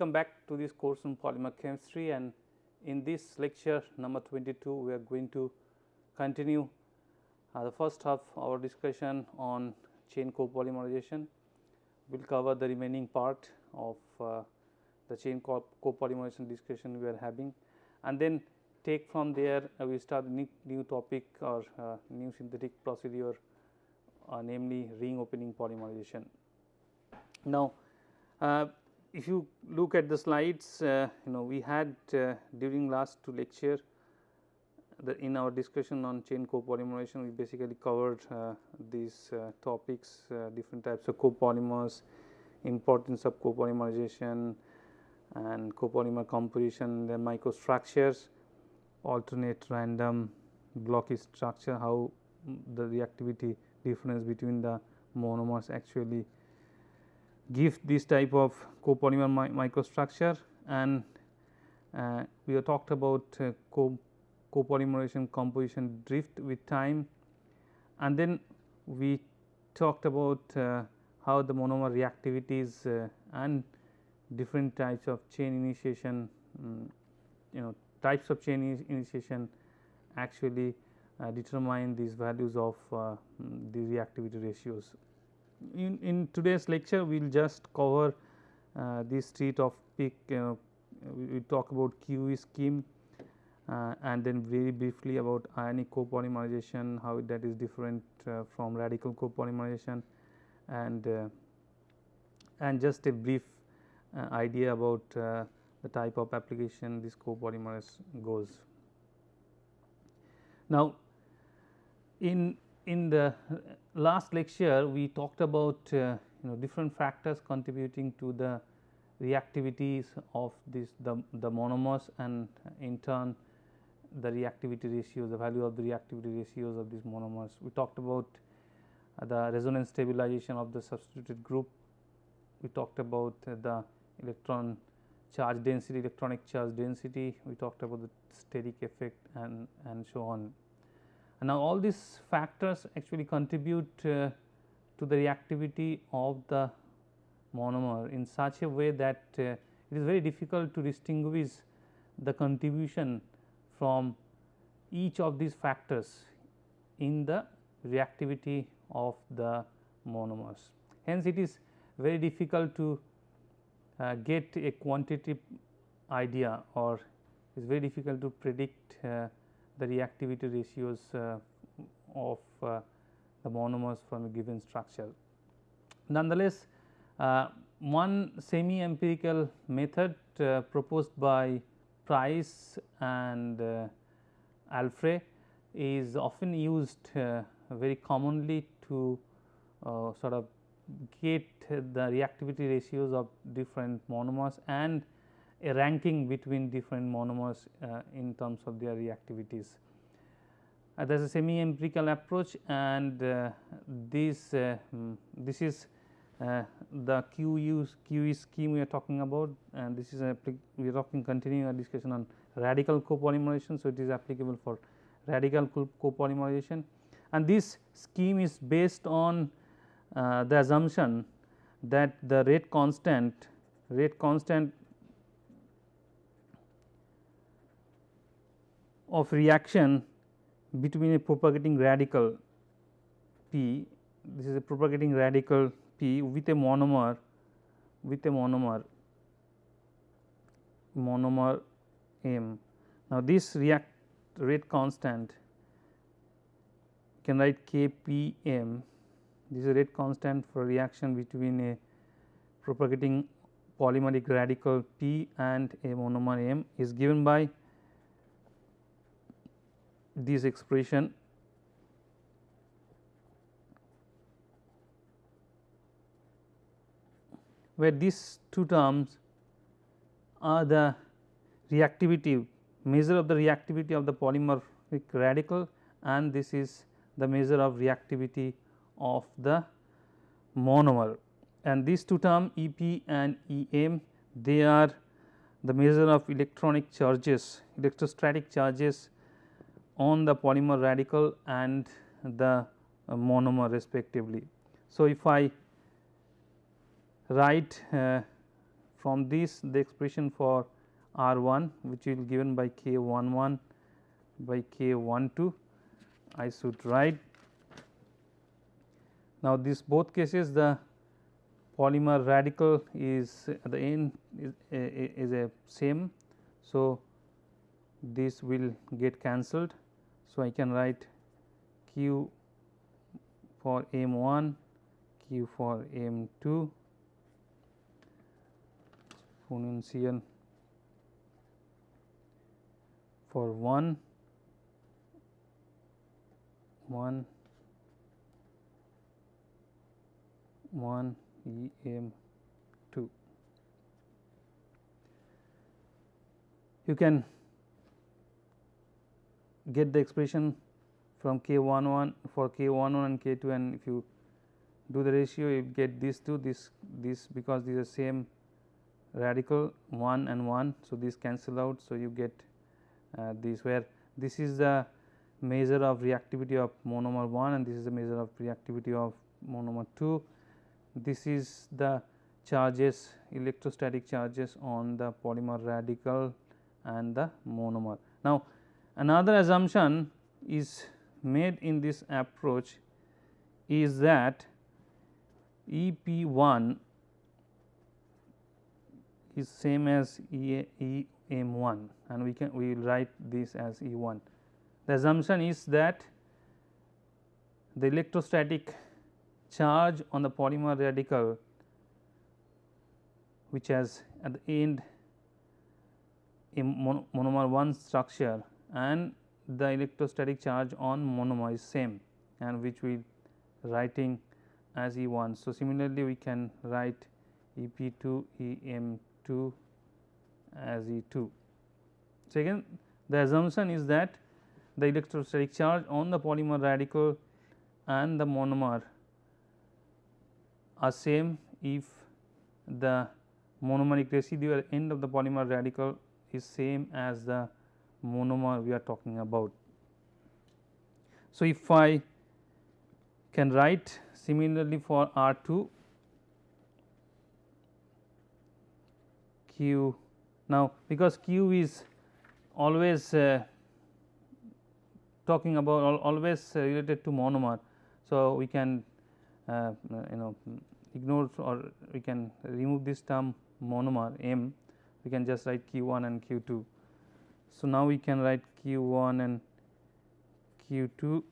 Welcome back to this course on polymer chemistry and in this lecture number 22 we are going to continue uh, the first half our discussion on chain copolymerization. We will cover the remaining part of uh, the chain copolymerization discussion we are having and then take from there uh, we start new, new topic or uh, new synthetic procedure uh, namely ring opening polymerization. Now, uh, if you look at the slides uh, you know we had uh, during last two lecture the in our discussion on chain copolymerization we basically covered these topics different types of copolymers, importance of copolymerization and copolymer composition, then microstructures alternate random blocky structure, how the reactivity difference between the monomers actually give this type of copolymer mi microstructure and uh, we have talked about uh, co copolymerization composition drift with time and then we talked about uh, how the monomer reactivities uh, and different types of chain initiation um, you know types of chain initiation actually uh, determine these values of uh, the reactivity ratios. In, in today's lecture we will just cover uh, this three topic uh, we, we talk about QE scheme uh, and then very briefly about ionic copolymerization how that is different uh, from radical copolymerization and and just a brief idea about the type of application this copolymerase goes. Now, in in the last lecture we talked about uh, you know different factors contributing to the reactivities of this the, the monomers and in turn the reactivity ratios the value of the reactivity ratios of these monomers. We talked about uh, the resonance stabilization of the substituted group, we talked about uh, the electron charge density, electronic charge density, we talked about the steric effect and, and so on. And now, all these factors actually contribute uh, to the reactivity of the monomer in such a way that uh, it is very difficult to distinguish the contribution from each of these factors in the reactivity of the monomers. Hence, it is very difficult to uh, get a quantitative idea or it is very difficult to predict uh, the reactivity ratios uh, of uh, the monomers from a given structure. Nonetheless, uh, one semi empirical method uh, proposed by Price and Alfrey is often used very commonly to sort of get the reactivity ratios of different monomers and a ranking between different monomers uh, in terms of their reactivities. Uh, there is a semi empirical approach and uh, this um, this is uh, the QU QE scheme we are talking about and this is a we are talking continuing our discussion on radical copolymerization. So, it is applicable for radical copolymerization and this scheme is based on uh, the assumption that the rate constant rate constant of reaction between a propagating radical P this is a propagating radical P with a monomer with a monomer monomer M. Now, this react rate constant can write K P M this is a rate constant for reaction between a propagating polymeric radical P and a monomer M is given by this expression. Where these two terms are the reactivity measure of the reactivity of the polymeric radical and this is the measure of reactivity of the monomer. And these two term E p and E m they are the measure of electronic charges electrostatic charges on the polymer radical and the uh, monomer respectively. So, if I write uh, from this the expression for R 1 which is given by K 1 1 by K 1 2 I should write. Now, this both cases the polymer radical is the end is is a same. So, this will get cancelled. So, I can write q for m 1 q for m 2 exponential for 1 1 1 E m 2. You can get the expression from k 1 1 for k 1 1 and k 2 and if you do the ratio you get these two this this because these are same radical 1 and 1. So, these cancel out. So, you get uh, this where this is the measure of reactivity of monomer 1 and this is the measure of reactivity of monomer 2. This is the charges electrostatic charges on the polymer radical and the monomer. Now, another assumption is made in this approach is that E p 1 is same as E, m 1 and we can we will write this as E 1. The assumption is that the electrostatic charge on the polymer radical which has at the end a monomer 1 structure and the electrostatic charge on monomer is same and which we writing as E 1. So, similarly, we can write E p 2 E m 2 as E 2. So, again the assumption is that the electrostatic charge on the polymer radical and the monomer are same if the monomeric residue at end of the polymer radical is same as the monomer we are talking about. So, if I can write similarly for R 2 Q now because Q is always uh, talking about always related to monomer. So, we can uh, you know ignore or we can remove this term monomer m we can just write q 1 and q 2. So, now we can write q 1 and q 2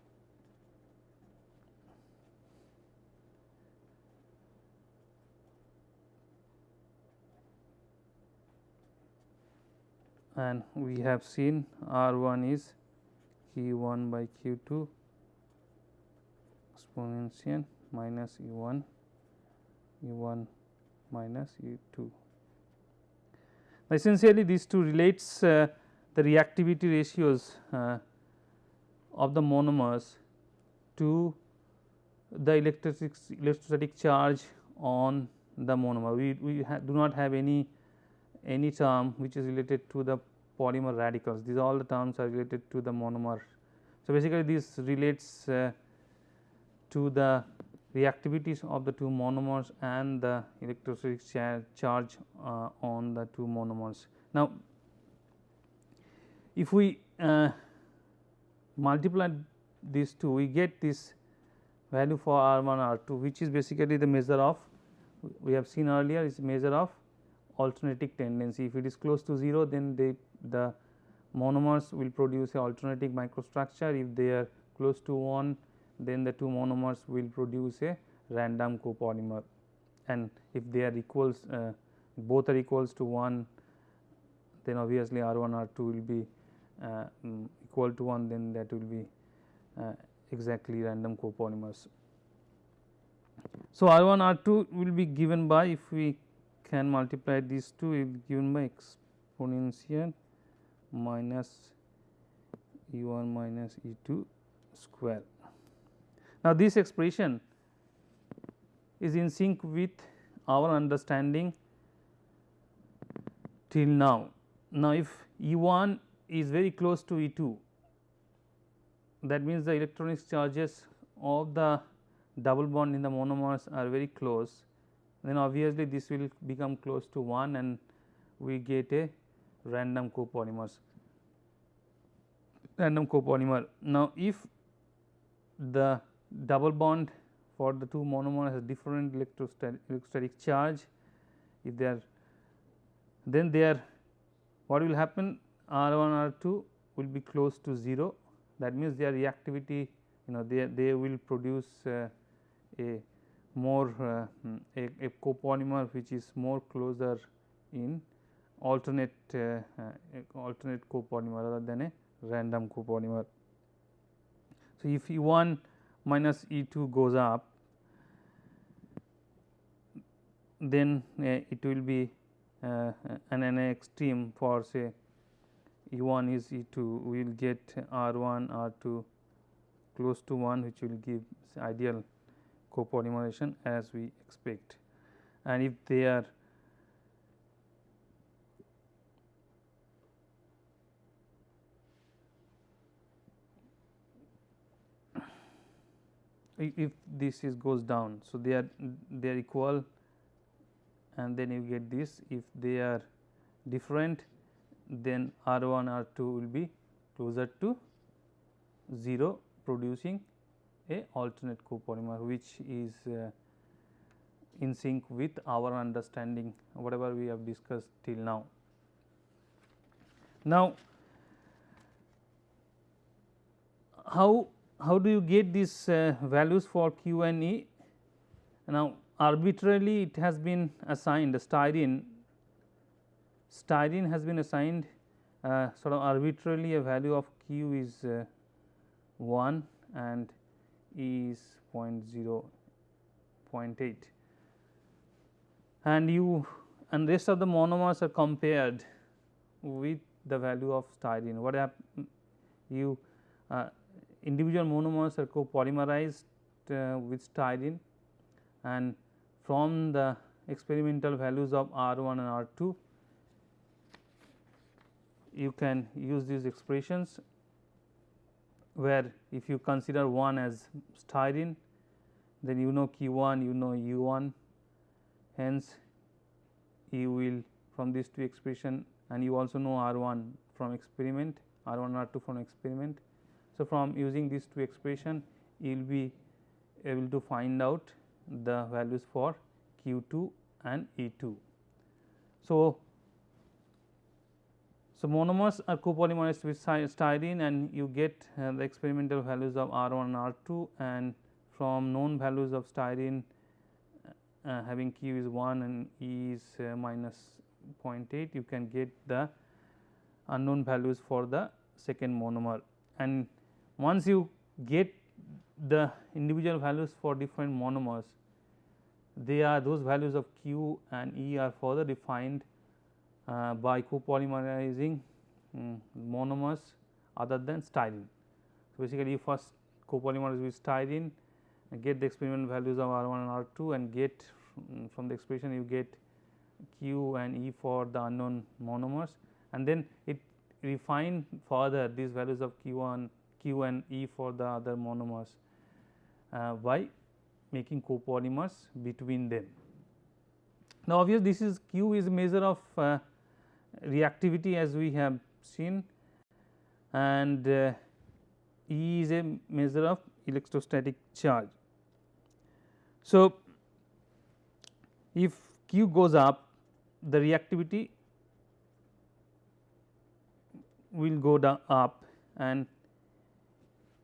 and we have seen R 1 is Q 1 by Q 2 exponential minus E 1 E 1 minus E 2. Essentially these two relates uh, the reactivity ratios uh, of the monomers to the electrostatic, electrostatic charge on the monomer. We, we do not have any any term which is related to the polymer radicals these all the terms are related to the monomer. So, basically this relates uh, to the reactivities of the two monomers and the electrostatic char charge uh, on the two monomers. Now, if we uh, multiply these two we get this value for R 1 R 2 which is basically the measure of we have seen earlier is measure of alternating tendency. If it is close to 0 then they, the monomers will produce a alternating microstructure. If they are close to 1 then the two monomers will produce a random copolymer and if they are equals uh, both are equals to 1 then obviously R 1 R 2 will be um, equal to 1 then that will be uh, exactly random copolymers. So, R 1 R 2 will be given by if we can multiply these two will be given by exponential minus E 1 minus E 2 square. Now, this expression is in sync with our understanding till now. Now, if E 1 is very close to E 2 that means the electronic charges of the double bond in the monomers are very close. Then obviously this will become close to 1 and we get a random copolymers. Random copolymer. Now, if the double bond for the two monomers has different electrostatic, electrostatic charge, if they are then there what will happen R 1 R 2 will be close to 0 that means their reactivity you know they, they will produce uh, a more uh, a, a, copolymer which is more closer in alternate uh, uh alternate copolymer rather than a random copolymer. So, if E 1 minus E 2 goes up then uh, it will be uh, an, an extreme for say E 1 is E 2 we will get R 1 R 2 close to 1 which will give ideal copolymerization as we expect and if they are if this is goes down. So, they are they are equal and then you get this if they are different then R 1 R 2 will be closer to 0 producing a alternate copolymer which is uh, in sync with our understanding whatever we have discussed till now. Now, how how do you get these uh, values for Q and E? Now, arbitrarily it has been assigned styrene, styrene has been assigned uh, sort of arbitrarily a value of Q is uh, 1 and E is 0 0.8 and you and rest of the monomers are compared with the value of styrene. What happen you uh, individual monomers are copolymerized uh, with styrene and from the experimental values of R 1 and R 2 you can use these expressions where if you consider 1 as styrene then you know Q 1 you know U 1 hence you will from these two expression and you also know R 1 from experiment R 1 R 2 from experiment so, from using these two expression you will be able to find out the values for Q 2 and E 2. So, so monomers are copolymerized with styrene and you get uh, the experimental values of R 1 and R 2 and from known values of styrene uh, uh, having Q is 1 and E is uh, minus 0.8 you can get the unknown values for the second monomer. And once you get the individual values for different monomers, they are those values of Q and E are further defined uh, by copolymerizing um, monomers other than styrene. So, basically you first copolymerize with styrene get the experimental values of R 1 and R 2 and get um, from the expression you get Q and E for the unknown monomers and then it refine further these values of Q 1 Q and E for the other monomers uh, by making copolymers between them. Now, obviously, this is Q is measure of uh, reactivity as we have seen and uh, E is a measure of electrostatic charge. So, if Q goes up the reactivity will go up and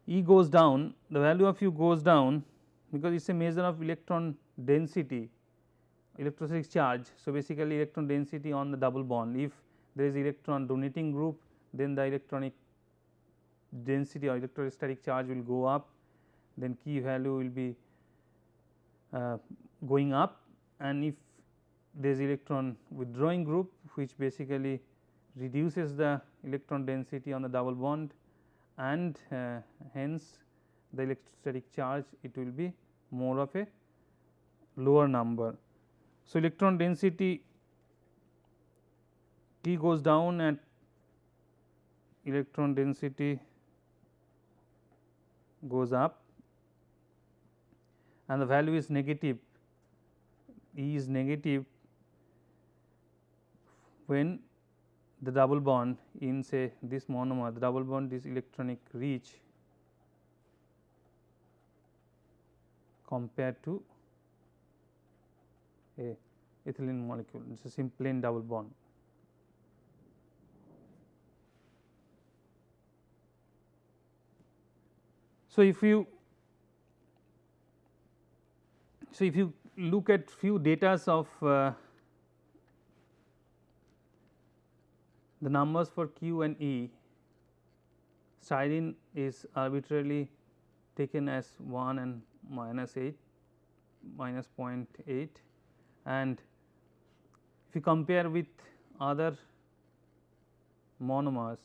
E goes down the value of U goes down because it is a measure of electron density electrostatic charge. So, basically electron density on the double bond if there is electron donating group then the electronic density or electrostatic charge will go up then key value will be uh, going up and if there is electron withdrawing group which basically reduces the electron density on the double bond and uh, hence the electrostatic charge it will be more of a lower number. So, electron density T goes down at electron density goes up and the value is negative E is negative when the double bond in say this monomer the double bond is electronic reach compared to a ethylene molecule it is a plain double bond. So, if you so if you look at few datas of uh, the numbers for Q and E, styrene is arbitrarily taken as 1 and minus 8 minus 0.8 and if you compare with other monomers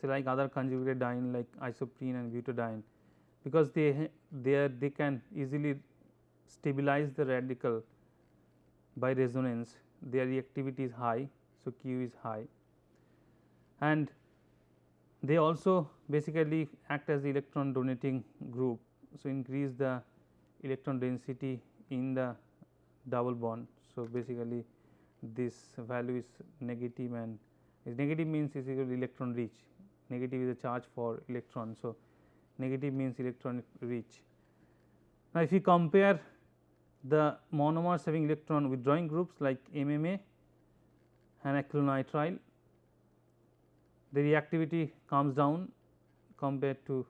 say like other conjugated diene like isoprene and butadiene because they they they can easily stabilize the radical by resonance their reactivity is high. So, Q is high and they also basically act as the electron donating group. So, increase the electron density in the double bond. So, basically this value is negative and is negative means is equal to electron rich, negative is a charge for electron. So, negative means electron rich. Now, if you compare the monomers having electron withdrawing groups like MMA and acrylonitrile, the reactivity comes down compared to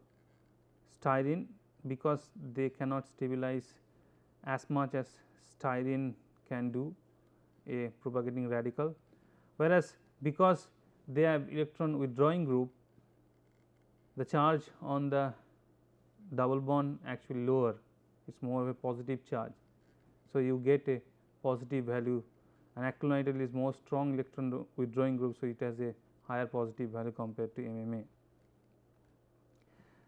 styrene because they cannot stabilize as much as styrene can do a propagating radical. Whereas, because they have electron withdrawing group the charge on the double bond actually lower it is more of a positive charge. So, you get a positive value and acrylonitrile is more strong electron withdrawing group. So, it has a higher positive value compared to MMA.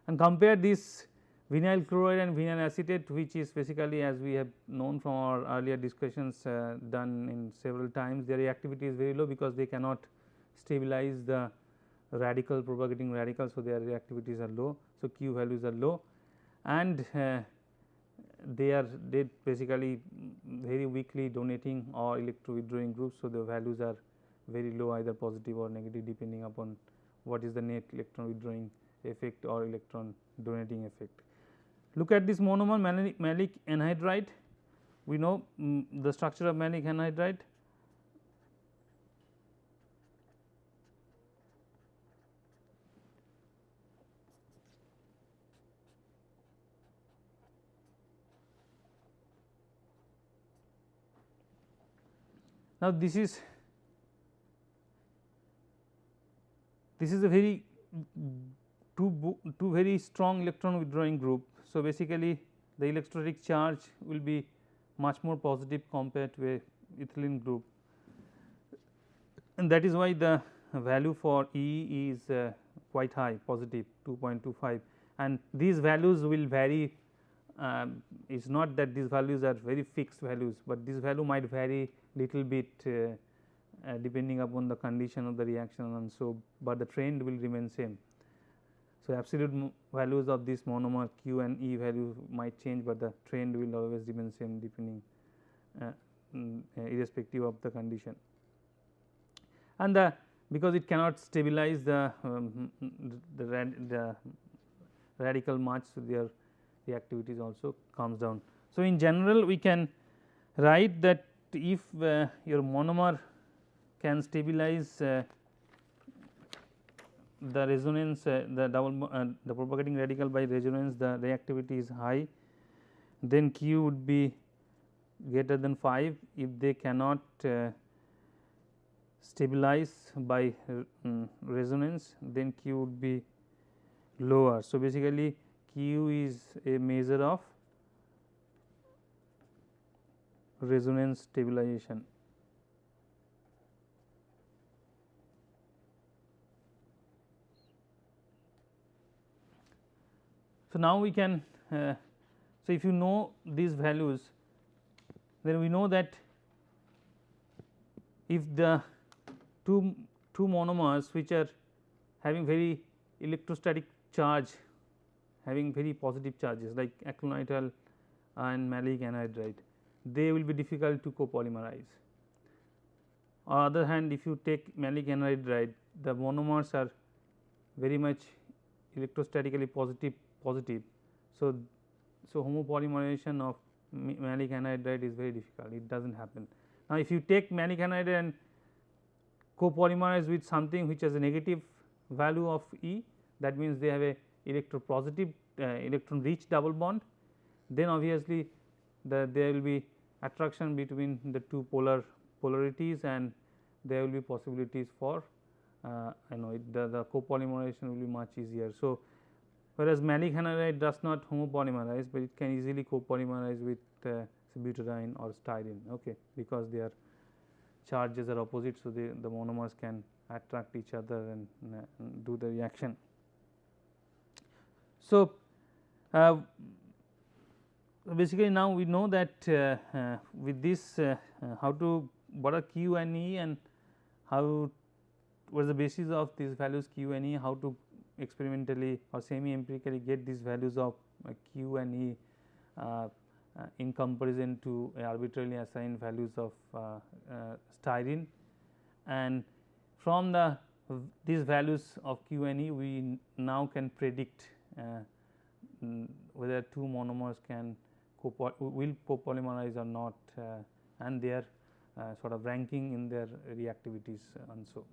And compare this vinyl chloride and vinyl acetate which is basically as we have known from our earlier discussions uh, done in several times their reactivity is very low because they cannot stabilize the radical propagating radical. So, their reactivities are low. So, Q values are low and uh, they are they basically very weakly donating or electro withdrawing groups. So, the values are very low either positive or negative depending upon what is the net electron withdrawing effect or electron donating effect. Look at this monomer maleic anhydride, we know um, the structure of maleic anhydride. Now, this is this is a very two, two very strong electron withdrawing group. So, basically the electrostatic charge will be much more positive compared to a ethylene group and that is why the value for E is uh, quite high positive 2.25 and these values will vary um, it is not that these values are very fixed values, but this value might vary little bit uh, uh, depending upon the condition of the reaction and so, but the trend will remain same. So, absolute values of this monomer Q and E value might change, but the trend will always remain same depending uh, mm, uh, irrespective of the condition. And the because it cannot stabilize the um, the, rad, the radical much, so their reactivity also comes down. So, in general we can write that if uh, your monomer can stabilize uh, the resonance uh, the double uh, the propagating radical by resonance the reactivity is high then q would be greater than 5 if they cannot uh, stabilize by um, resonance then q would be lower. So, basically q is a measure of resonance stabilization. So, now we can uh, so if you know these values then we know that if the two two monomers which are having very electrostatic charge having very positive charges like acrylonitrile and maleic anhydride they will be difficult to copolymerize. On other hand if you take maleic anhydride the monomers are very much electrostatically positive positive. So, so homopolymerization of maleic anhydride is very difficult it does not happen. Now, if you take maleic anhydride and copolymerize with something which has a negative value of E that means they have a electropositive uh, electron rich double bond then obviously the there will be attraction between the two polar polarities and there will be possibilities for uh, know it, the, the copolymerization will be much easier. So, whereas maleic anhydride does not homopolymerize, but it can easily copolymerize with uh, butadiene or styrene okay, because their charges are opposite. So, the, the monomers can attract each other and, uh, do the reaction. So, uh, basically now we know that uh, uh, with this uh, how to what are q and e and how what is the basis of these values q and e how to experimentally or semi empirically get these values of q and e in comparison to arbitrarily assigned values of styrene. And from the these values of q and e we now can predict uh, whether two monomers can copo will copolymerize or not uh, and their uh, sort of ranking in their reactivities and so.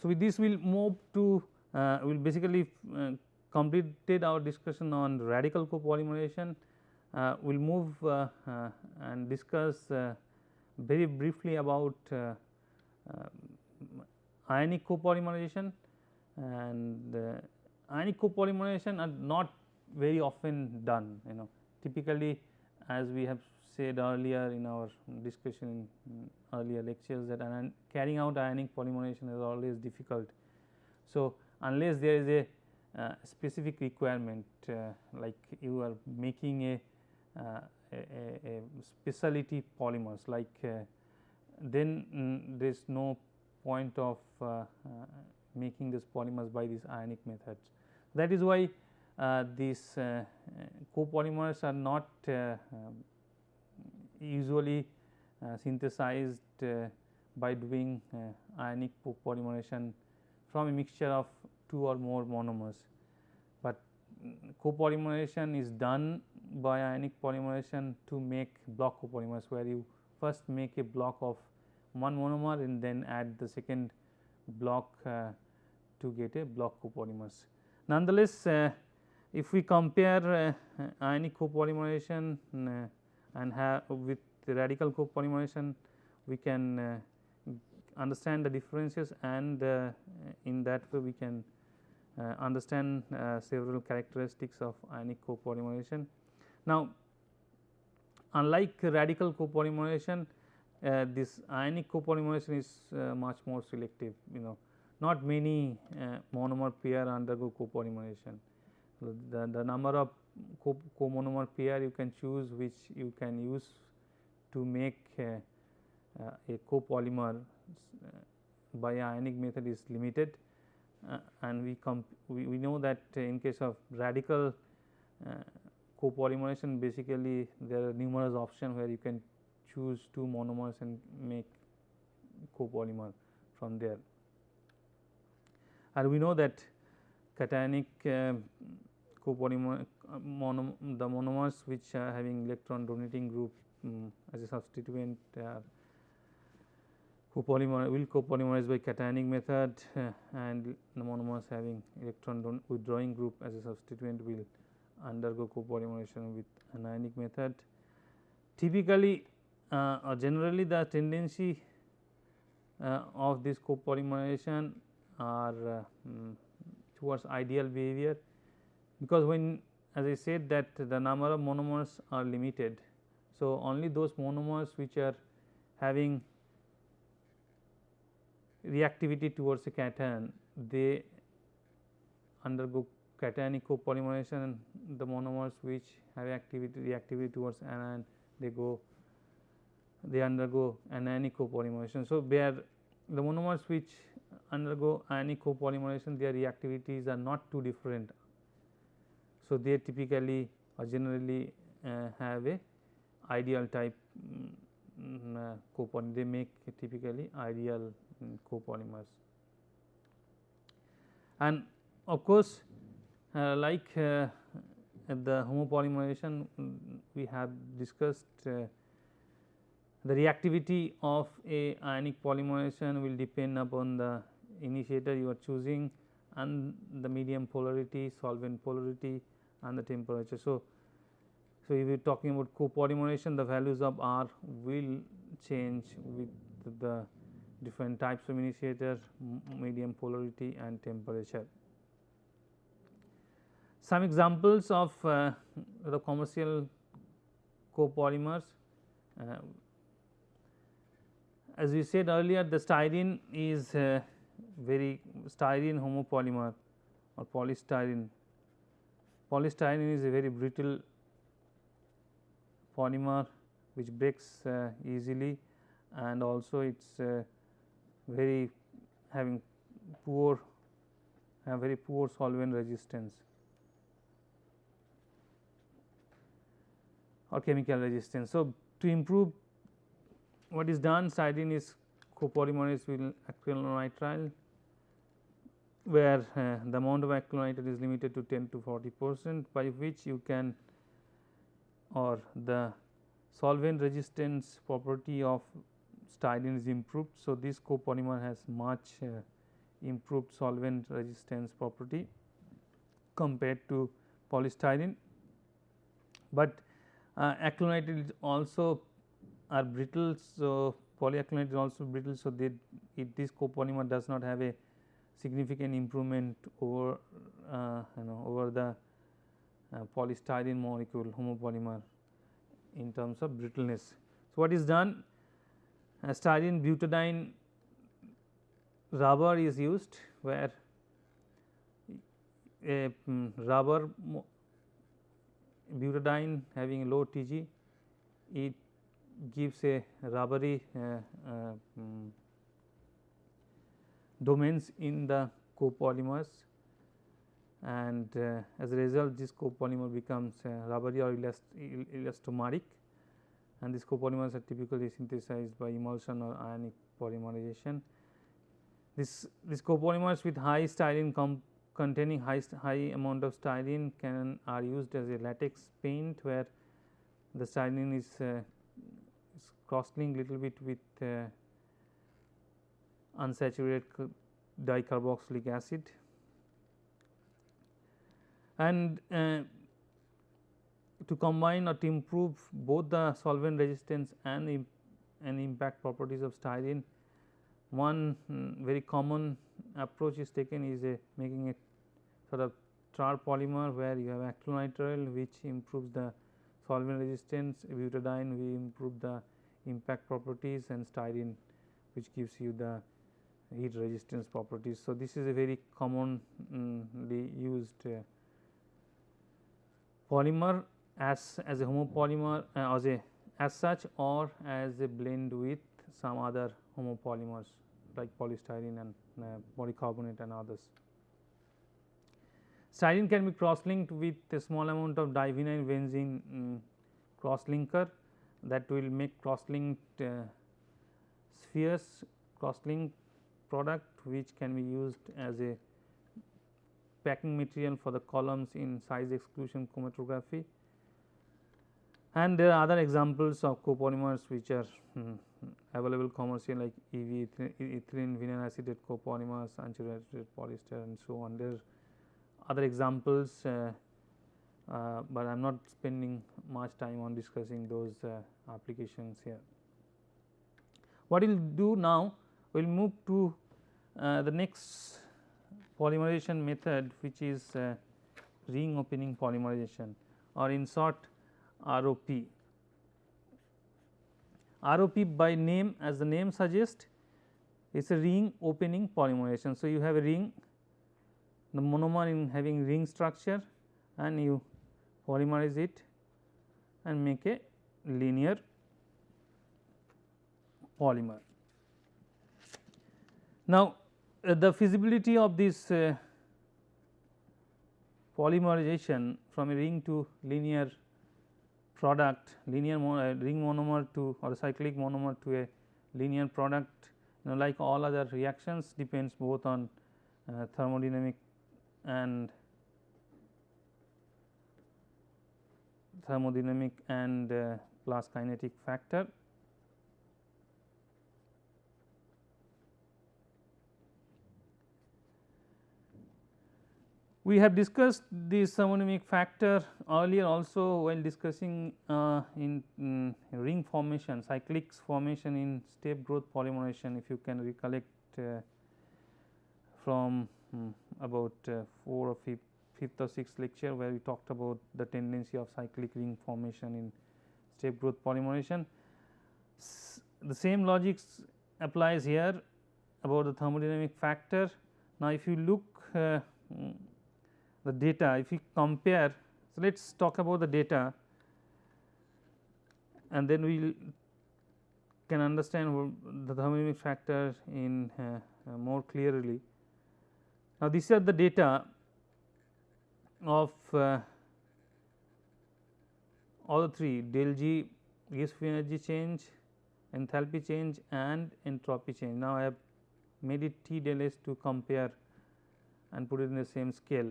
So, with this we will move to uh, we will basically uh, completed our discussion on radical copolymerization. Uh, we will move uh, uh, and discuss uh, very briefly about ionic copolymerization and ionic copolymerization are not very often done you know typically as we have said earlier in our discussion in earlier lectures that carrying out ionic polymerization is always difficult. So, unless there is a uh, specific requirement uh, like you are making a, uh, a, a, specialty polymers like uh, then mm, there is no point of uh, uh, making this polymers by these ionic methods. That is why uh, these uh, copolymers are not uh, usually synthesized by doing ionic polymerization from a mixture of two or more monomers. But copolymerization is done by ionic polymerization to make block copolymers where you first make a block of one monomer and then add the second block uh, to get a block copolymers. Nonetheless, uh, if we compare uh, ionic copolymerization uh, and have with radical copolymerization, we can uh, understand the differences and in that way we can understand several characteristics of ionic copolymerization. Now, unlike radical copolymerization, uh, this ionic copolymerization is uh, much more selective you know not many uh, monomer pair undergo copolymerization the, the number of co comonomer pair you can choose which you can use to make a, a copolymer uh, by ionic method is limited uh, and we, we, we know that in case of radical uh, copolymerization basically there are numerous options where you can choose two monomers and make copolymer from there. And we know that cationic uh, copolymer uh, the monomers which are having electron donating group um, as a substituent uh, copolymer will copolymerize by cationic method uh, and the monomers having electron withdrawing group as a substituent will undergo copolymerization with anionic method. Typically uh, or generally the tendency uh, of this copolymerization are um, towards ideal behavior because when as I said that the number of monomers are limited. So, only those monomers which are having reactivity towards a cation they undergo cationic copolymerization and the monomers which have activity reactivity towards anion they go they undergo anionic copolymerization. So, are the monomers which undergo ionic copolymerization their reactivities are not too different so, they typically or generally uh, have a ideal type um, uh, copolymer they make typically ideal um, copolymers. And of course, uh, like uh, the homopolymerization we have discussed uh, the reactivity of a ionic polymerization will depend upon the initiator you are choosing and the medium polarity, solvent polarity and the temperature. So, so if you are talking about copolymerization the values of R will change with the different types of initiator, medium polarity and temperature. Some examples of uh, the commercial copolymers uh, as we said earlier the styrene is uh, very styrene homopolymer or polystyrene. Polystyrene is a very brittle polymer which breaks uh, easily and also it is uh, very having poor have very poor solvent resistance or chemical resistance. So, to improve what is done styrene is copolymerized with acrylonitrile where uh, the amount of acrylonitrile is limited to 10 to 40 percent by which you can or the solvent resistance property of styrene is improved. So, this copolymer has much uh, improved solvent resistance property compared to polystyrene, but uh, acrylonitrile also are brittle. So, polyacrylate is also brittle. So, they, it, this copolymer does not have a significant improvement over uh, you know over the uh, polystyrene molecule homopolymer in terms of brittleness. So, what is done uh, styrene butadiene rubber is used where a um, rubber butadiene having low Tg it gives a rubbery domains in the copolymers and uh, as a result this copolymer becomes uh, rubbery or elast elastomeric and these copolymers are typically synthesized by emulsion or ionic polymerization. This, this copolymers with high styrene containing high, high amount of styrene can are used as a latex paint where the styrene is, uh, is cross linked little bit with uh, unsaturated dicarboxylic acid. And uh, to combine or to improve both the solvent resistance and, Im and impact properties of styrene one um, very common approach is taken is a making a sort of terpolymer where you have acrylonitrile which improves the solvent resistance. Butadiene we improve the impact properties and styrene which gives you the heat resistance properties. So, this is a very commonly used uh, polymer as, as a homopolymer uh, as a as such or as a blend with some other homopolymers like polystyrene and uh, polycarbonate and others. Styrene can be cross linked with a small amount of divinyl benzene um, cross linker that will make cross linked uh, spheres cross linked product which can be used as a packing material for the columns in size exclusion chromatography. And there are other examples of copolymers which are um, available commercially like EV ethylene vinyl acetate copolymers, unsaturated polyester and so on. There are other examples, uh, uh, but I am not spending much time on discussing those uh, applications here. What we will do now we will move to uh, the next polymerization method which is uh, ring opening polymerization or in short ROP. ROP by name as the name suggests is a ring opening polymerization. So, you have a ring the monomer in having ring structure and you polymerize it and make a linear polymer. Now, uh, the feasibility of this uh, polymerization from a ring to linear product linear uh, ring monomer to or cyclic monomer to a linear product you know like all other reactions depends both on uh, thermodynamic and thermodynamic and uh, plus kinetic factor. We have discussed this thermodynamic factor earlier also while discussing uh, in, in, ring formation cyclic formation in step growth polymerization if you can recollect uh, from um, about uh, 4 or 5 fifth or sixth lecture where we talked about the tendency of cyclic ring formation in step growth polymerization. S the same logic applies here about the thermodynamic factor. Now, if you look uh, the data, if you compare, so let us talk about the data and then we can understand the thermodynamic factor in uh, uh, more clearly. Now, these are the data of uh, all the three del G gives free energy change, enthalpy change and entropy change. Now, I have made it T del S to compare and put it in the same scale.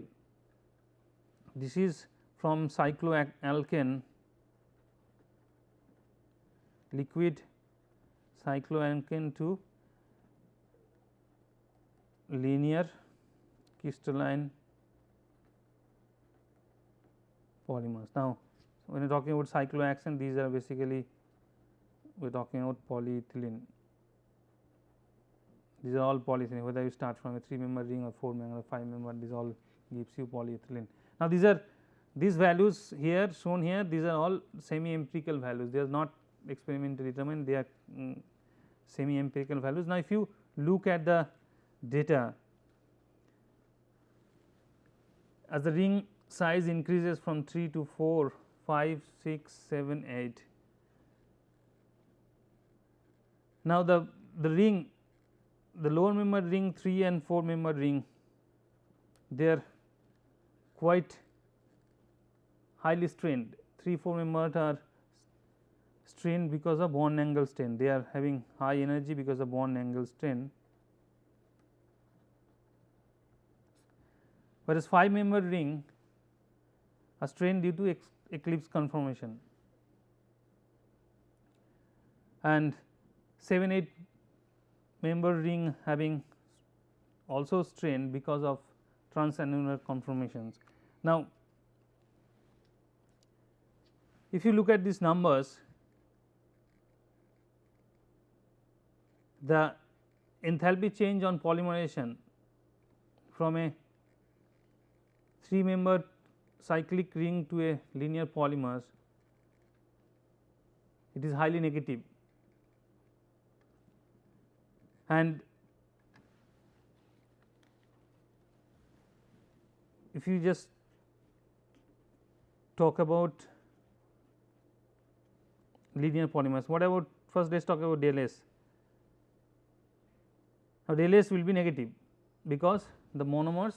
This is from cycloalkane liquid cycloalkane to linear crystalline polymers. Now, when you are talking about cyclohexane these are basically we are talking about polyethylene. These are all polyethylene whether you start from a 3 member ring or 4 member or 5 member these all gives you polyethylene. Now, these are these values here shown here these are all semi empirical values they are not experimentally determined they are um, mm, semi empirical values. Now, if you look at the data as the ring size increases from 3 to 4, 5, 6, 7, 8. Now, the, the ring the lower member ring 3 and 4 member ring they are quite highly strained. 3 4 members are strained because of bond angle strain. They are having high energy because of bond angle strain. Whereas 5 member ring a strain due to eclipse conformation and 7 8 member ring having also strain because of transannular conformations. Now, if you look at these numbers the enthalpy change on polymerization from a 3 member cyclic ring to a linear polymers it is highly negative and if you just talk about linear polymers what about first let us talk about del S. Now, del S will be negative because the monomers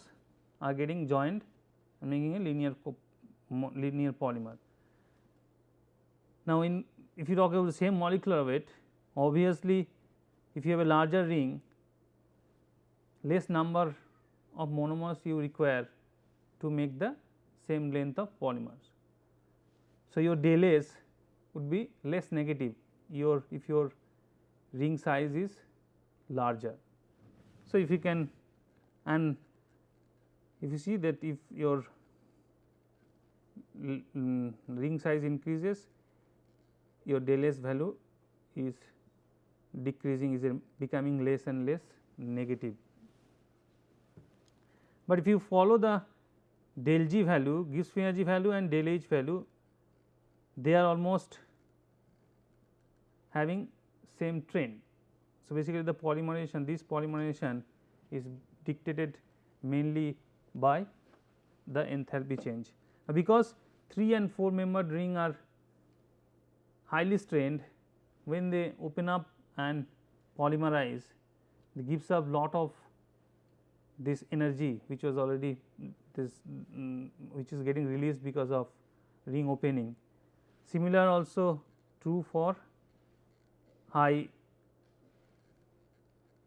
are getting joined and making a linear linear polymer. Now, in if you talk about the same molecular weight obviously if you have a larger ring less number of monomers you require to make the same length of polymers. So, your del S would be less negative your if your ring size is larger. So, if you can and if you see that if your mm, ring size increases your del S value is decreasing is becoming less and less negative. But if you follow the del G value Gibbs free energy value and del H value they are almost having same trend. So, basically the polymerization this polymerization is dictated mainly by the enthalpy change. Because 3 and 4 membered ring are highly strained when they open up and polymerize it gives up lot of this energy which was already this um, which is getting released because of ring opening. Similar also true for high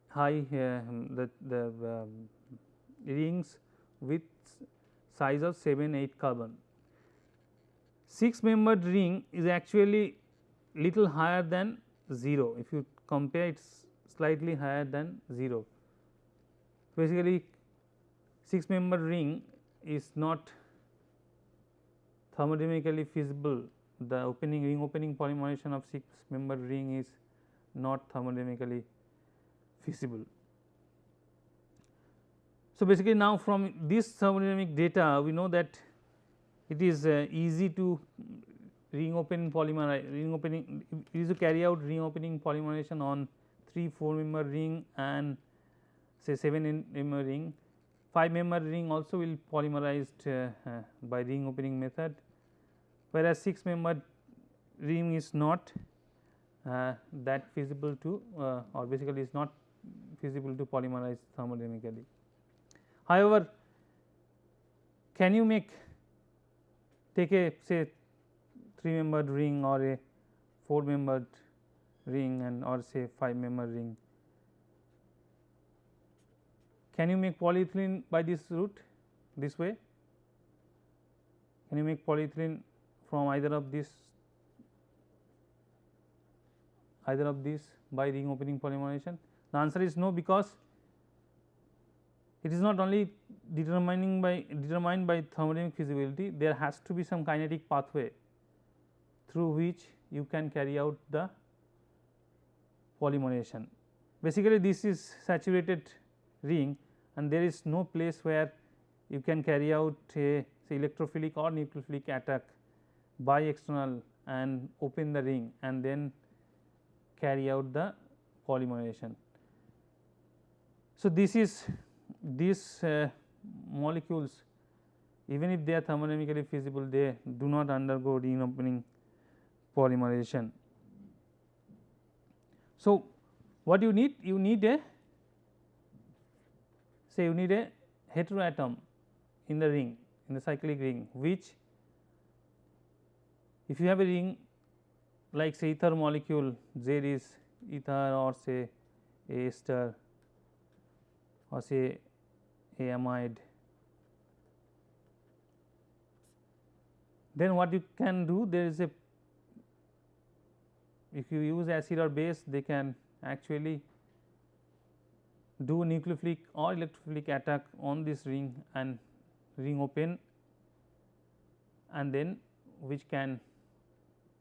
high uh, the, the um, rings with size of 7 8 carbon. 6 membered ring is actually little higher than 0 if you compare it is slightly higher than 0. Basically 6 membered ring is not thermodynamically feasible the opening ring opening polymerization of 6 membered ring is not thermodynamically feasible. So, basically now from this thermodynamic data we know that it is uh, easy to ring opening polymer ring opening easy to carry out ring opening polymerization on 3 4 member ring and say 7 member ring 5 member ring also will polymerized uh, uh, by ring opening method whereas 6 member ring is not uh, that feasible to uh, or basically is not feasible to polymerize thermodynamically. However, can you make take a say 3 membered ring or a 4 membered ring and or say 5 membered ring. Can you make polyethylene by this route this way? Can you make polyethylene from either of these either of these by ring opening polymerization? The answer is no because it is not only determining by determined by thermodynamic feasibility there has to be some kinetic pathway through which you can carry out the polymerization. Basically this is saturated ring and there is no place where you can carry out a say electrophilic or nucleophilic attack by external and open the ring and then carry out the polymerization. So, this is these uh, molecules even if they are thermodynamically feasible they do not undergo ring opening polymerization. So, what you need? You need a say you need a heteroatom in the ring in the cyclic ring which if you have a ring like say ether molecule Z is ether or say a ester or say amide then what you can do there is a if you use acid or base they can actually do nucleophilic or electrophilic attack on this ring and ring open and then which can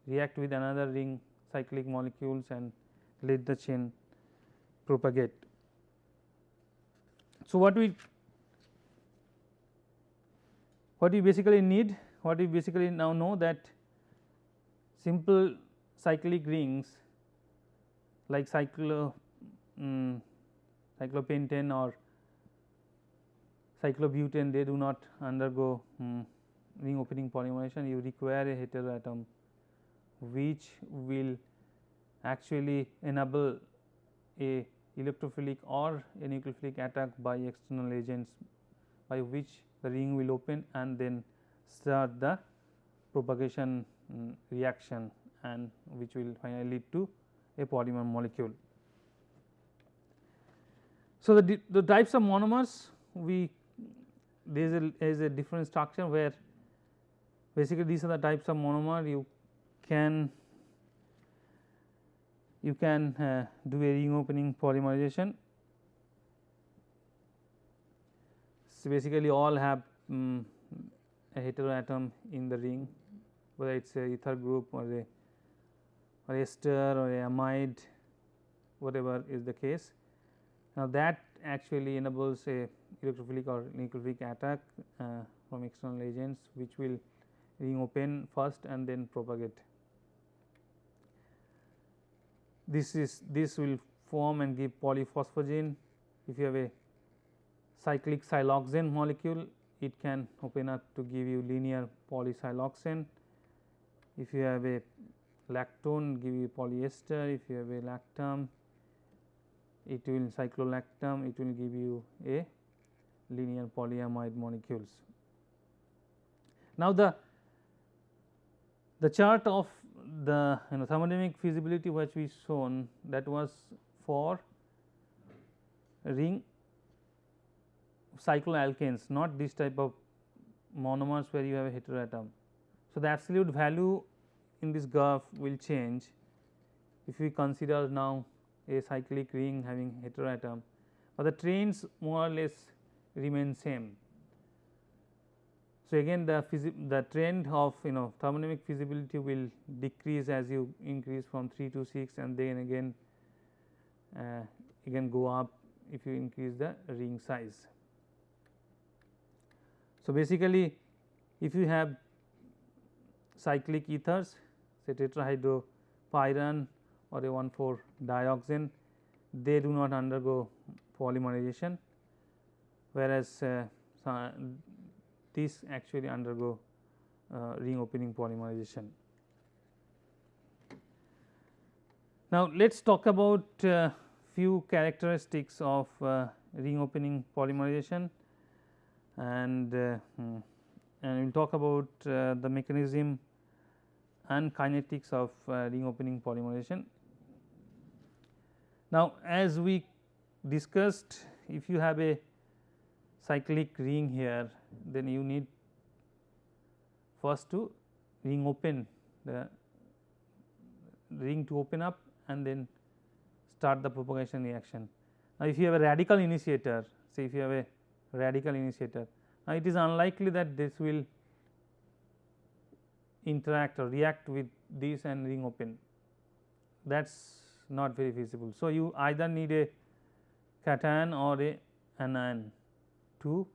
react with another ring cyclic molecules and let the chain propagate. So, what we what we basically need what we basically now know that simple cyclic rings like cyclo um, cyclopentane or cyclobutane they do not undergo um, ring opening polymerization you require a heteroatom which will actually enable a electrophilic or a nucleophilic attack by external agents by which the ring will open and then start the propagation um, reaction and which will finally lead to a polymer molecule. So, the, the types of monomers we there is a, a different structure where basically these are the types of monomer you can you can uh, do a ring opening polymerization. So, basically all have um, a heteroatom in the ring whether it is a ether group or a or ester or a amide whatever is the case. Now, that actually enables a electrophilic or nucleophilic attack uh, from external agents which will ring open first and then propagate this is this will form and give polyphosphazene. If you have a cyclic siloxane molecule, it can open up to give you linear polysiloxane. If you have a lactone, give you polyester. If you have a lactam, it will cyclolactam, it will give you a linear polyamide molecules. Now, the The chart of the you know thermodynamic feasibility which we shown that was for ring cycloalkanes not this type of monomers where you have a heteroatom. So, the absolute value in this graph will change if we consider now a cyclic ring having heteroatom, but the trends more or less remain same. So, again the the trend of you know thermodynamic feasibility will decrease as you increase from 3 to 6 and then again uh, again go up if you increase the ring size. So, basically if you have cyclic ethers say tetrahydropyran or a 1 4 dioxane they do not undergo polymerization whereas uh, these actually undergo uh, ring opening polymerization. Now, let us talk about uh, few characteristics of uh, ring opening polymerization and uh, hmm, and we will talk about uh, the mechanism and kinetics of uh, ring opening polymerization. Now, as we discussed if you have a cyclic ring here then you need first to ring open the ring to open up and then start the propagation reaction. Now, if you have a radical initiator say if you have a radical initiator now it is unlikely that this will interact or react with this and ring open that is not very feasible. So, you either need a cation or a anion to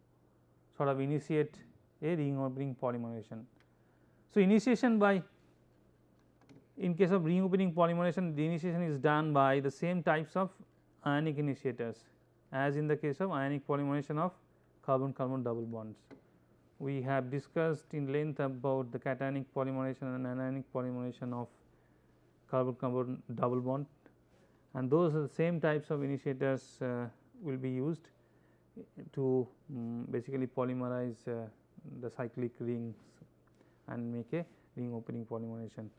sort of initiate a ring opening polymerization. So, initiation by in case of ring opening polymerization the initiation is done by the same types of ionic initiators as in the case of ionic polymerization of carbon carbon double bonds. We have discussed in length about the cationic polymerization and anionic polymerization of carbon carbon double bond and those are the same types of initiators uh, will be used to um, basically polymerize uh, the cyclic rings and make a ring opening polymerization.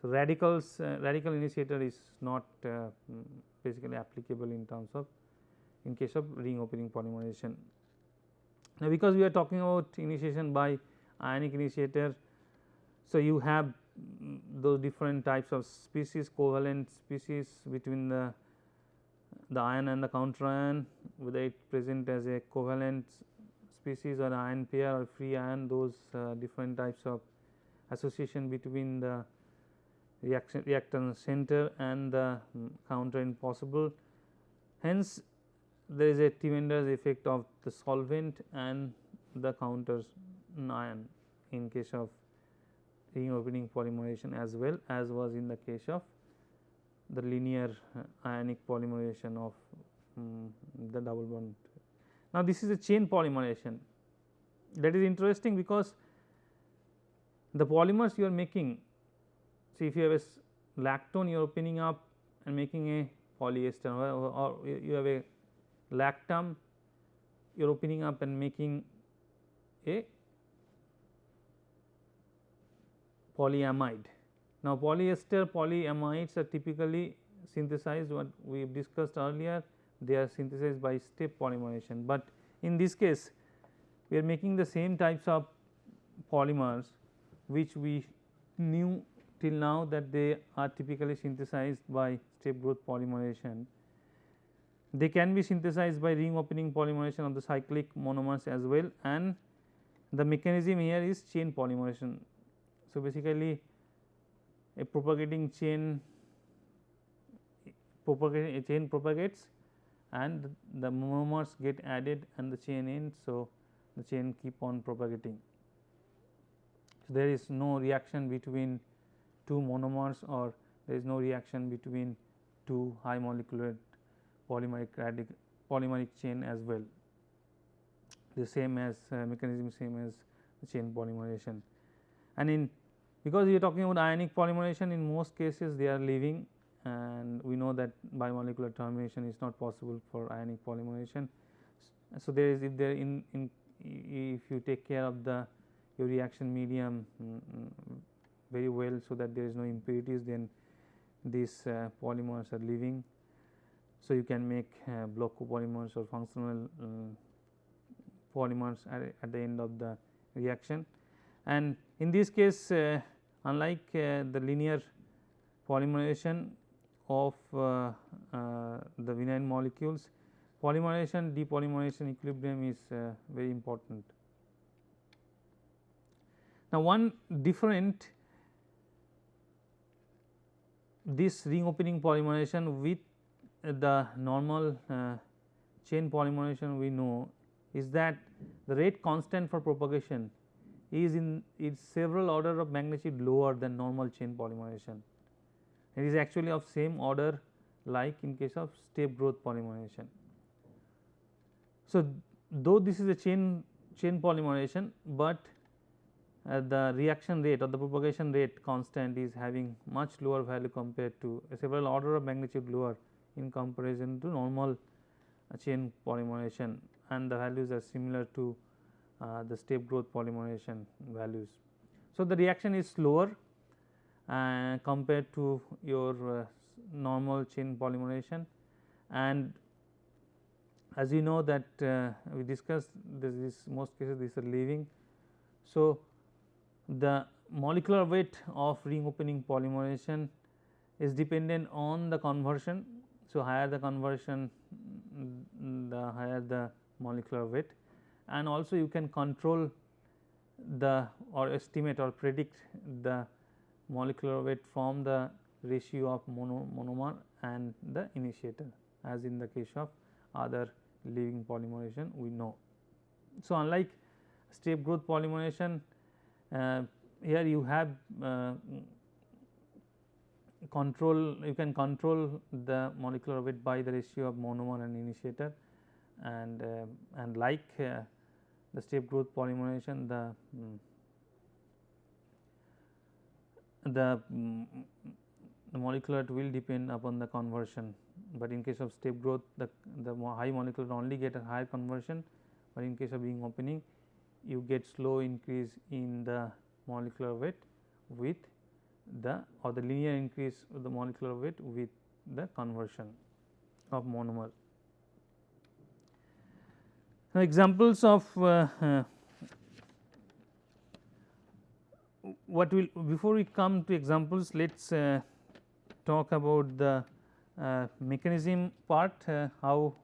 So, radicals uh, radical initiator is not uh, mm, basically applicable in terms of in case of ring opening polymerization. Now, because we are talking about initiation by ionic initiator, so you have mm, those different types of species covalent species between the the ion and the counter ion whether it present as a covalent species or ion pair or free ion those uh, different types of association between the reaction reactance center and the um, counter ion possible. Hence, there is a T-Mender's effect of the solvent and the counter ion in case of ring opening polymerization as well as was in the case of the linear uh, ionic polymerization of um, the double bond. Now, this is a chain polymerization that is interesting because the polymers you are making see if you have a lactone you are opening up and making a polyester or, or you have a lactam you are opening up and making a polyamide. Now, polyester polyamides are typically synthesized what we have discussed earlier. They are synthesized by step polymerization, but in this case we are making the same types of polymers which we knew till now that they are typically synthesized by step growth polymerization. They can be synthesized by ring opening polymerization of the cyclic monomers as well and the mechanism here is chain polymerization. So, basically a propagating chain propagating a chain propagates and the monomers get added and the chain ends. So, the chain keep on propagating. So, there is no reaction between two monomers or there is no reaction between two high molecular polymeric radical polymeric chain as well the same as uh, mechanism same as chain polymerization and in because you are talking about ionic polymerization in most cases they are leaving and we know that bimolecular termination is not possible for ionic polymerization. So, there is if there in, in if you take care of the your reaction medium um, very well. So, that there is no impurities then these uh, polymers are leaving. So, you can make uh, block copolymers or functional um, polymers at, at, the end of the reaction. And in this case uh, unlike uh, the linear polymerization of uh, uh, the vinyl molecules, polymerization depolymerization equilibrium is very important. Now, one different this ring opening polymerization with the normal uh, chain polymerization we know is that the rate constant for propagation is in is several order of magnitude lower than normal chain polymerization. It is actually of same order like in case of step growth polymerization. So, though this is a chain chain polymerization, but uh, the reaction rate or the propagation rate constant is having much lower value compared to several order of magnitude lower in comparison to normal uh, chain polymerization and the values are similar to uh, the step growth polymerization values. So, the reaction is slower uh, compared to your uh, normal chain polymerization and as you know that we discussed this is most cases these are leaving. So, the molecular weight of ring opening polymerization is dependent on the conversion. So, higher the conversion the higher the molecular weight and also you can control the or estimate or predict the molecular weight from the ratio of mono, monomer and the initiator as in the case of other leaving polymerization we know. So, unlike step growth polymerization uh, here you have uh, control you can control the molecular weight by the ratio of monomer and initiator and uh, and like uh, the step growth polymerization the um, the, um, the molecular will depend upon the conversion, but in case of step growth the, the high molecular only get a higher conversion, but in case of ring opening you get slow increase in the molecular weight with the or the linear increase of the molecular weight with the conversion of monomer. Now, examples of uh, uh, what will before we come to examples let us uh, talk about the uh, mechanism part uh, how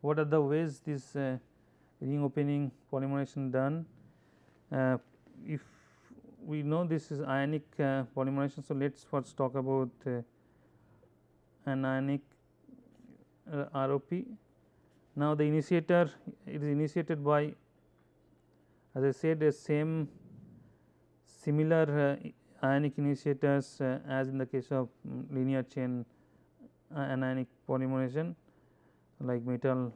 what are the ways this uh, ring opening polymerization done. If we know this is ionic uh, polymerization. So, let us first talk about uh, an ionic ROP. Now, the initiator it is initiated by as I said the same similar ionic initiators as in the case of um, linear chain anionic polymerization like metal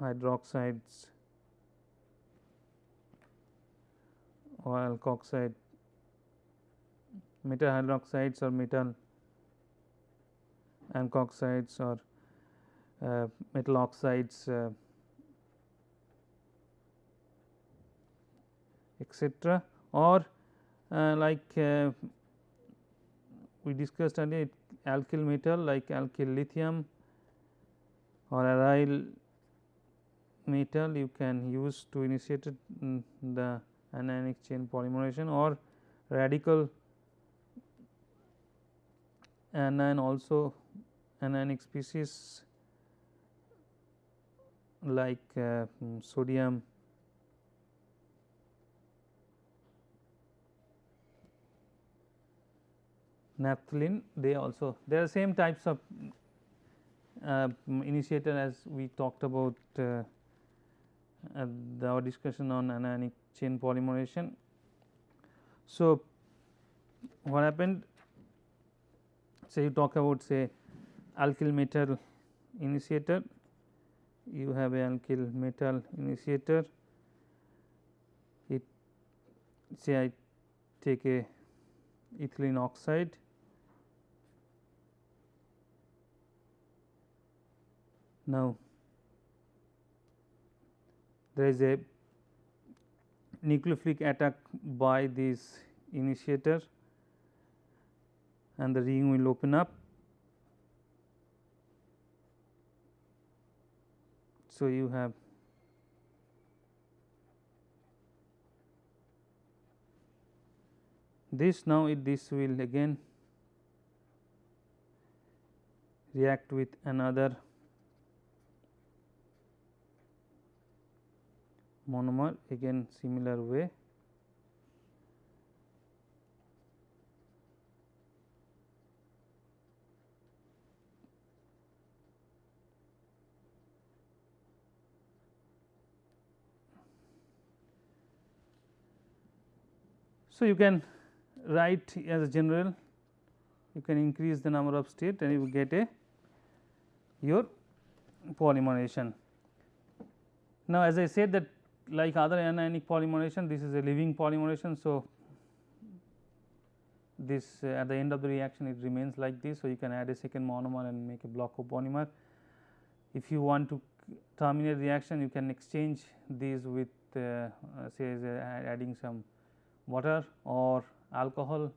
hydroxides alkoxide metal hydroxides or metal alkoxides or uh, metal oxides uh, etc. or uh, like uh, we discussed earlier alkyl metal like alkyl lithium or aryl metal you can use to initiate the anionic chain polymerization or radical anion also anionic species like uh, sodium. Naphthalene they also they are same types of uh, initiator as we talked about uh, our discussion on anionic chain polymerization. So, what happened? Say you talk about say alkyl metal initiator. You have a alkyl metal initiator. It say I take a ethylene oxide. Now there is a nucleophilic attack by this initiator and the ring will open up. So, you have this now it this will again react with another monomer again similar way. So, you can write as a general you can increase the number of state and you get a your polymerization. Now, as I said that like other anionic polymerization this is a living polymerization. So, this uh, at the end of the reaction it remains like this. So, you can add a second monomer and make a block of polymer. If you want to terminate reaction you can exchange these with uh, uh, say adding some water or alcohol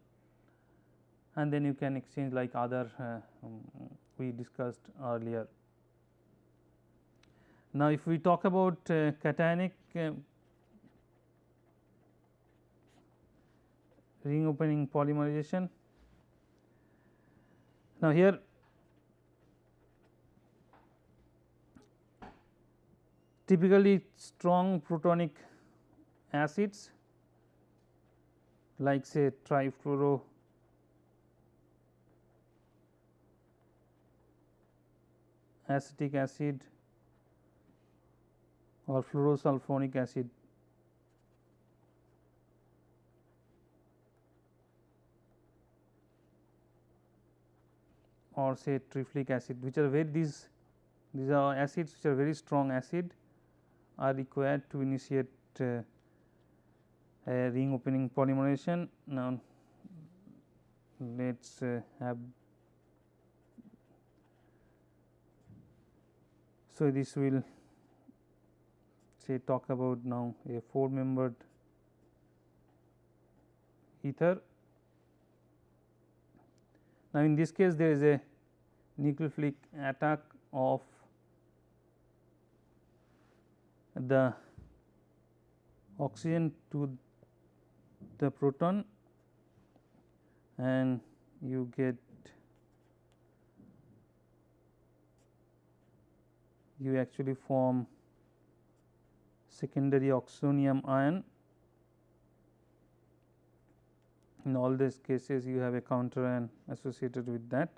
and then you can exchange like other uh, um, we discussed earlier. Now, if we talk about uh, cationic uh, ring opening polymerization. Now, here typically strong protonic acids like say trifluoro acetic acid or fluorosulfonic acid or say triflic acid which are very these these are acids which are very strong acid are required to initiate uh, a ring opening polymerization. Now, let us uh, have so this will say talk about now a 4 membered ether. Now, in this case there is a nucleophilic attack of the oxygen to the proton and you get you actually form secondary oxonium ion. In all these cases you have a counter ion associated with that.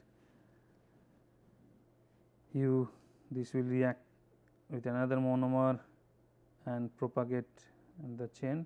You this will react with another monomer and propagate in the chain.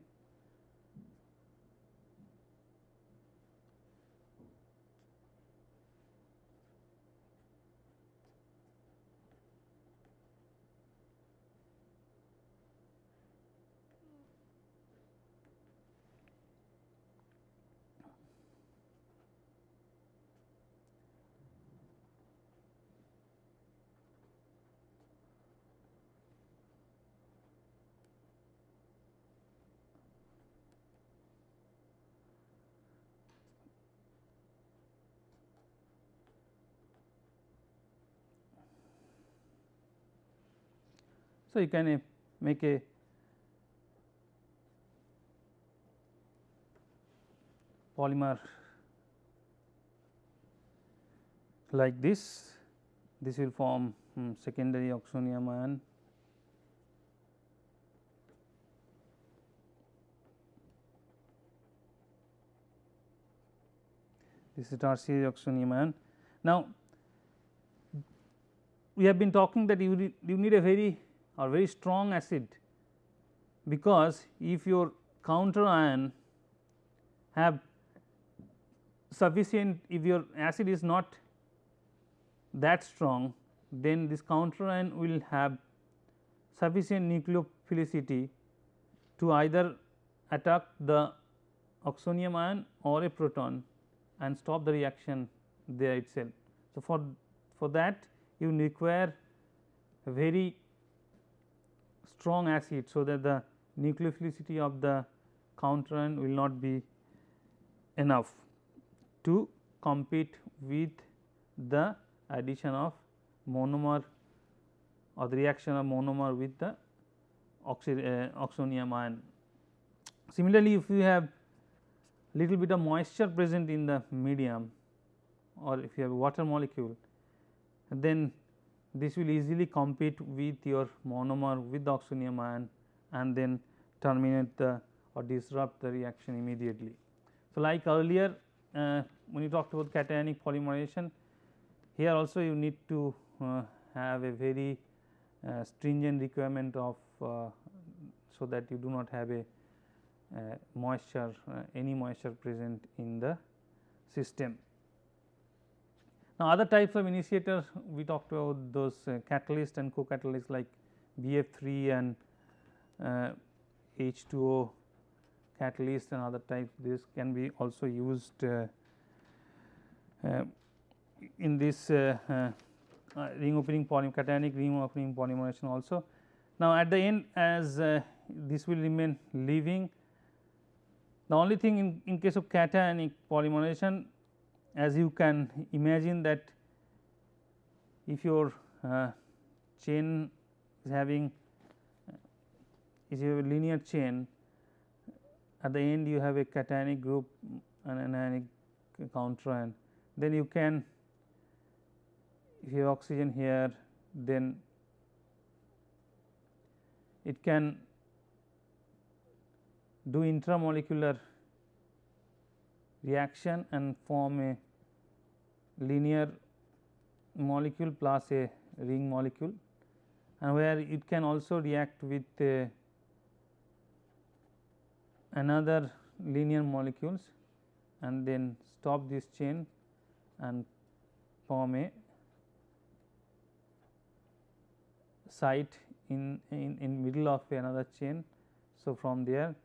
So, you can uh, make a polymer like this, this will form hmm, secondary oxonium ion this is tertiary oxonium ion. Now, we have been talking that you, you need a very or very strong acid because if your counter ion have sufficient if your acid is not that strong then this counter ion will have sufficient nucleophilicity to either attack the oxonium ion or a proton and stop the reaction there itself. So, for, for that you require very strong acid. So, that the nucleophilicity of the counter will not be enough to compete with the addition of monomer or the reaction of monomer with the uh, oxonium ion. Similarly, if you have little bit of moisture present in the medium or if you have water molecule then this will easily compete with your monomer with the oxonium ion and then terminate the or disrupt the reaction immediately. So, like earlier uh, when you talked about cationic polymerization here also you need to uh, have a very uh, stringent requirement of uh, so that you do not have a uh, moisture uh, any moisture present in the system. Now, other types of initiator we talked about those uh, catalyst and co-catalyst like BF3 and H2O catalyst and other types this can be also used uh, uh, in this uh, ring opening polymer cationic ring opening polymerization also. Now, at the end as this will remain leaving the only thing in, in case of cationic polymerization as you can imagine that if your uh, chain is having is a linear chain at the end you have a cationic group and anionic counter then you can if you have oxygen here then it can do intramolecular reaction and form a linear molecule plus a ring molecule and where it can also react with uh, another linear molecules and then stop this chain and form a site in, in, in middle of another chain. So, from there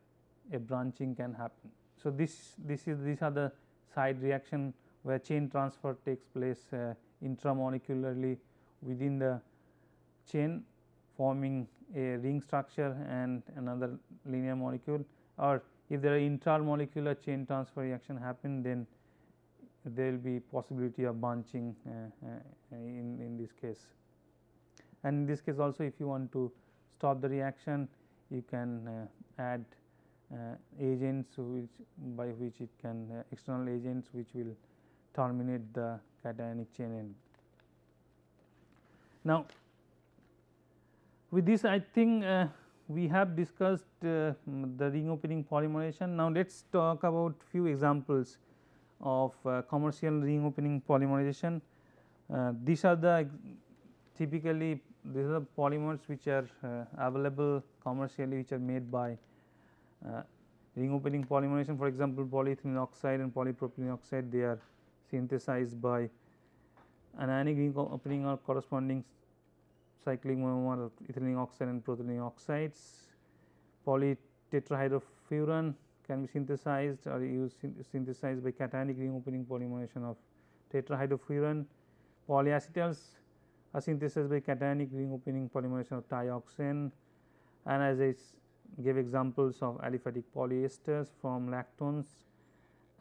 a branching can happen. So, this this is these are the side reaction where chain transfer takes place uh, intramolecularly within the chain forming a ring structure and another linear molecule or if there are intermolecular chain transfer reaction happen then there will be possibility of bunching uh, uh, in, in this case. And in this case also if you want to stop the reaction you can uh, add uh, agents which by which it can uh, external agents which will terminate the cationic chain end. Now, with this I think uh, we have discussed uh, the ring opening polymerization. Now, let us talk about few examples of uh, commercial ring opening polymerization. Uh, these are the typically these are the polymers which are available commercially which are made by uh, ring opening polymerization for example, polyethylene oxide and polypropylene oxide they are synthesized by anionic ring opening or corresponding cyclic monomer of ethylene oxide and propylene oxides. Polytetrahydrofuran can be synthesized or used synthesized by cationic ring opening polymerization of tetrahydrofuran. Polyacetals are synthesized by cationic ring opening polymerization of trioxane and as I gave examples of aliphatic polyesters from lactones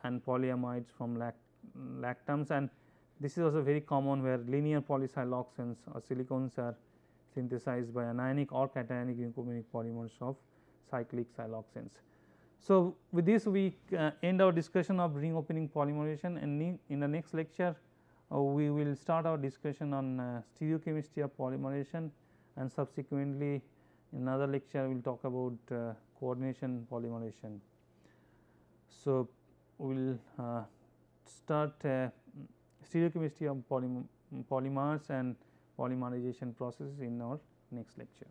and polyamides from lact lactams and this is also very common where linear polysiloxanes or silicones are synthesized by anionic or cationic ring polymers of cyclic siloxanes. So, with this we uh, end our discussion of ring opening polymerization and in the next lecture uh, we will start our discussion on uh, stereochemistry of polymerization and subsequently in another lecture we will talk about uh, coordination polymerization. So, we will uh, start uh, stereochemistry of polymers and polymerization processes in our next lecture.